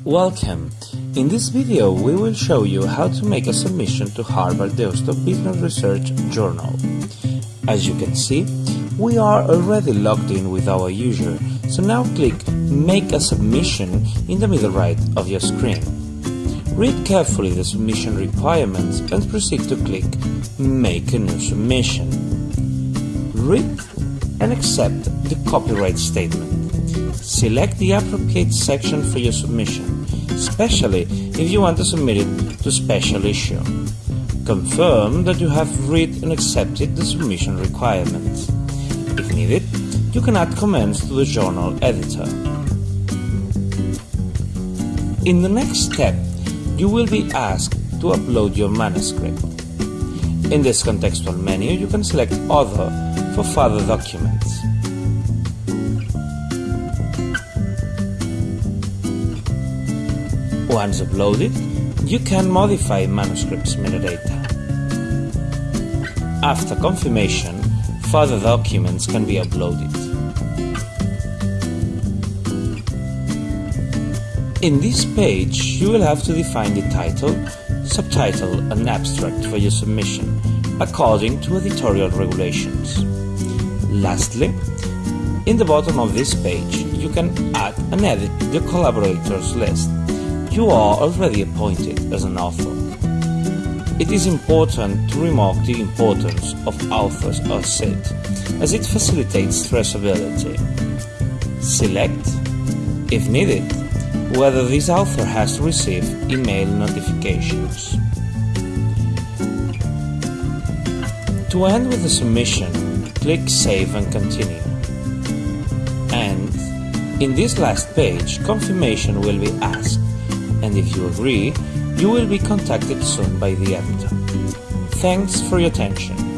Welcome! In this video we will show you how to make a submission to Harvard Deusto Business Research Journal. As you can see, we are already logged in with our user, so now click Make a Submission in the middle right of your screen. Read carefully the submission requirements and proceed to click Make a new submission. Read and accept the copyright statement. Select the appropriate section for your submission, especially if you want to submit it to special issue. Confirm that you have read and accepted the submission requirements. If needed, you can add comments to the journal editor. In the next step, you will be asked to upload your manuscript. In this contextual menu, you can select Other for further documents. Once uploaded, you can modify manuscript's metadata. After confirmation, further documents can be uploaded. In this page, you will have to define the title, subtitle and abstract for your submission, according to editorial regulations. Lastly, in the bottom of this page, you can add and edit the collaborators list. You are already appointed as an author. It is important to remark the importance of authors ORCID, as it facilitates traceability. Select, if needed, whether this author has received email notifications. To end with the submission, click Save and Continue. And in this last page, confirmation will be asked, and if you agree, you will be contacted soon by the editor. Thanks for your attention.